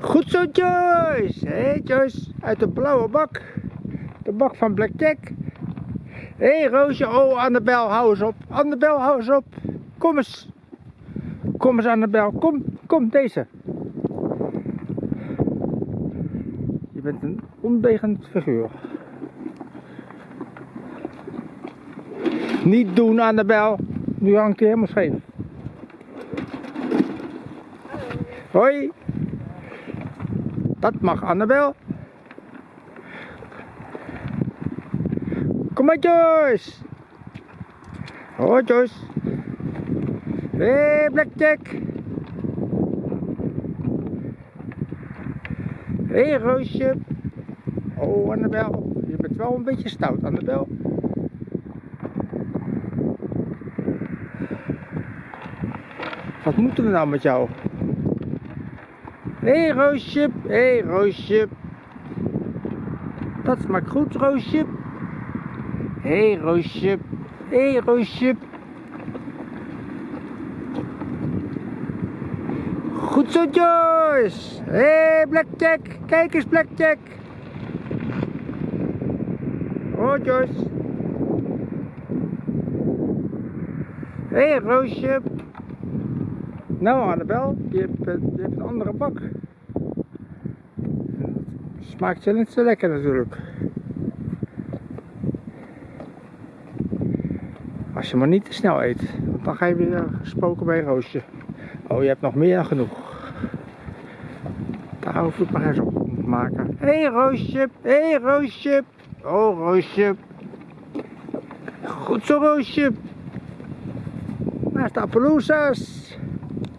Goed zo Joyce. Hey, Joyce, uit de blauwe bak. De bak van Blackjack. Hé hey, Roosje, oh Annabel, hou eens op. Annabel, hou eens op. Kom eens. Kom eens Annabel, kom, kom deze. Je bent een ondegend figuur. Niet doen Annabel. Nu hangt hij helemaal scheef. Hoi. Dat mag Annabel. Kom maar Joyce. Hoi Joyce. Hé hey, Blackjack. Hé hey, Roosje. Oh Annabel. Je bent wel een beetje stout Annabel. Wat moeten we nou met jou? Hé hey, Roosje, hé hey, Roosje. Dat smaakt goed, Roosje. Hé hey, Roosje, hé hey, Roosje. Goed zo, Joyce. Hé, hey, Blackjack. Kijk eens, Blackjack. Oh, Joyce. Hé, hey, Roosje. Nou Annabel, je hebt, je hebt een andere bak. Smaakt je niet zo lekker natuurlijk. Als je maar niet te snel eet, want dan ga je weer spoken bij roosje. Oh, je hebt nog meer dan genoeg. Daar hoef ik maar eens op te maken. Hé hey, roosje, hé hey, roosje. Oh roosje. Goed zo roosje. Daar staat Pelousas.